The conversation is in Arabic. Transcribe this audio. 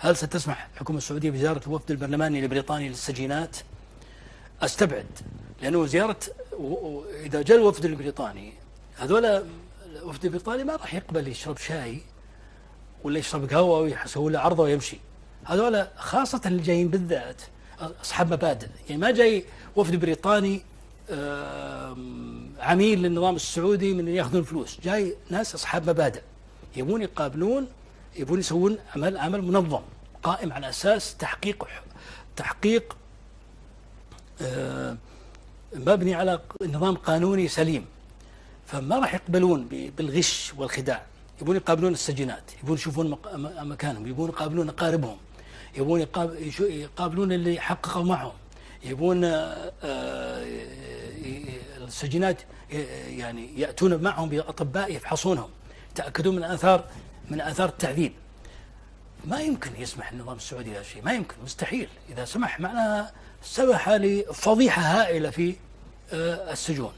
هل ستسمح الحكومة السعودية بزيارة الوفد البرلماني البريطاني للسجينات؟ أستبعد لأنه زيارة إذا جاء الوفد البريطاني هذول الوفد البريطاني ما راح يقبل يشرب شاي ولا يشرب قهوة ويسوي له عرضه ويمشي. هذول خاصة اللي جايين بالذات أصحاب مبادئ. يعني ما جاي وفد بريطاني عميل للنظام السعودي من يأخذون فلوس جاي ناس أصحاب مبادئ. يبون يقابلون يبون يسوون عمل عمل منظم قائم على أساس تحقيق تحقيق آه، مبني على نظام قانوني سليم. فما راح يقبلون بالغش والخداع. يبون يقابلون السجينات يبون يشوفون مكانهم يبون يقابلون أقاربهم يبون يقابلون اللي حققوا معهم. يبون آه، آه، السجينات يعني يأتون معهم باطباء يفحصونهم. يتاكدون من اثار من آثار التعذيب ما يمكن يسمح النظام السعودي هذا الشيء ما يمكن مستحيل. إذا سمح معناها سمح لفضيحة هائلة في آه، السجون.